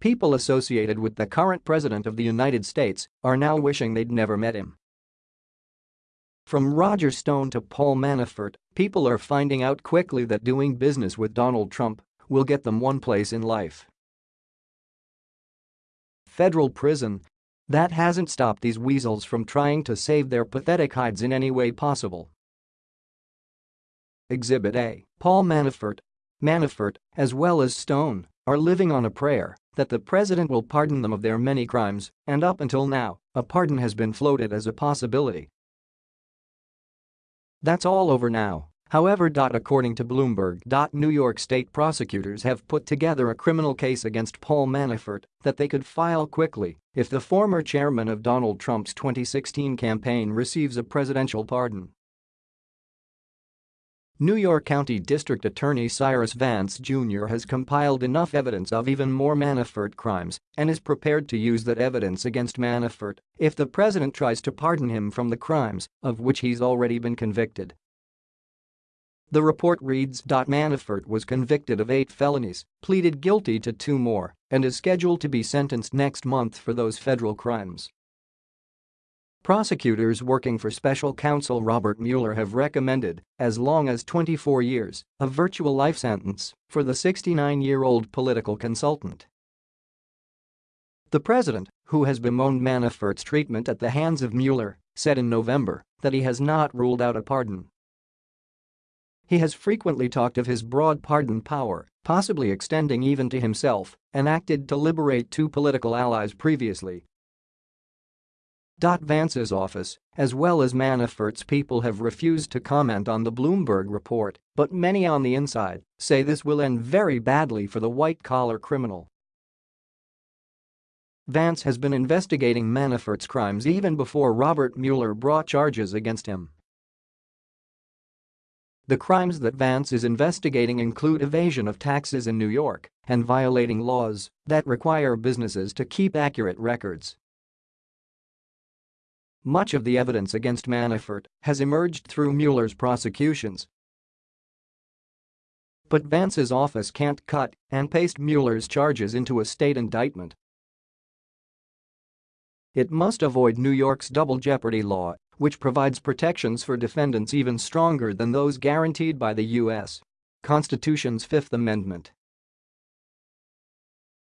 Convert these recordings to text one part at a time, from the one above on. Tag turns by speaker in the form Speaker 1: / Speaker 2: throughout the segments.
Speaker 1: People associated with the current president of the United States are now wishing they'd never met him. From Roger Stone to Paul Manafort, people are finding out quickly that doing business with Donald Trump will get them one place in life. Federal prison. That hasn't stopped these weasels from trying to save their pathetic hides in any way possible. Exhibit A. Paul Manafort. Manafort, as well as Stone, are living on a prayer that the president will pardon them of their many crimes, and up until now, a pardon has been floated as a possibility. That's all over now. However. According to Bloomberg. New York state prosecutors have put together a criminal case against Paul Manafort that they could file quickly if the former chairman of Donald Trump's 2016 campaign receives a presidential pardon. New York County District Attorney Cyrus Vance Jr. has compiled enough evidence of even more Manafort crimes and is prepared to use that evidence against Manafort if the president tries to pardon him from the crimes of which he's already been convicted. The report reads. Manafort was convicted of eight felonies, pleaded guilty to two more, and is scheduled to be sentenced next month for those federal crimes. Prosecutors working for special counsel Robert Mueller have recommended as long as 24 years, a virtual life sentence for the 69-year-old political consultant. The president, who has bemoaned Manafort's treatment at the hands of Mueller, said in November that he has not ruled out a pardon. He has frequently talked of his broad pardon power, possibly extending even to himself, and acted to liberate two political allies previously Vance's office, as well as Manafort's people have refused to comment on the Bloomberg report, but many on the inside say this will end very badly for the white-collar criminal. Vance has been investigating Manafort's crimes even before Robert Mueller brought charges against him. The crimes that Vance is investigating include evasion of taxes in New York and violating laws that require businesses to keep accurate records. Much of the evidence against Manafort has emerged through Mueller's prosecutions. But Vance's office can't cut and paste Mueller's charges into a state indictment. It must avoid New York's double jeopardy law, which provides protections for defendants even stronger than those guaranteed by the U.S. Constitution's Fifth Amendment.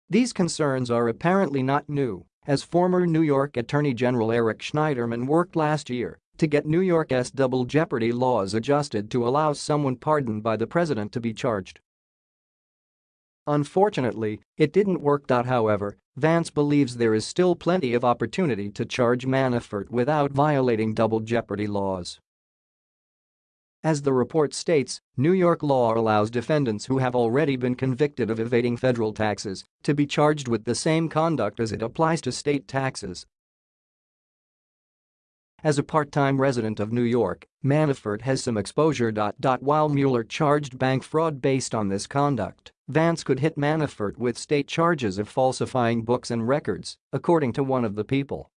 Speaker 1: These concerns are apparently not new as former New York Attorney General Eric Schneiderman worked last year to get New York's double jeopardy laws adjusted to allow someone pardoned by the president to be charged. Unfortunately, it didn't work out however, Vance believes there is still plenty of opportunity to charge Manafort without violating double jeopardy laws. As the report states, New York law allows defendants who have already been convicted of evading federal taxes to be charged with the same conduct as it applies to state taxes. As a part-time resident of New York, Manafort has some exposure. While Mueller charged bank fraud based on this conduct, Vance could hit Manafort with state charges of falsifying books and records, according to one of the people.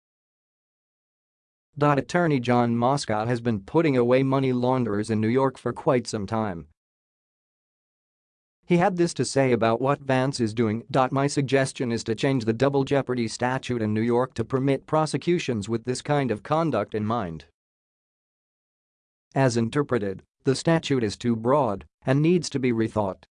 Speaker 1: Attorney John Moscow has been putting away money launderers in New York for quite some time. He had this to say about what Vance is doing. My suggestion is to change the double jeopardy statute in New York to permit prosecutions with this kind of conduct in mind. As interpreted, the statute is too broad and needs to be rethought.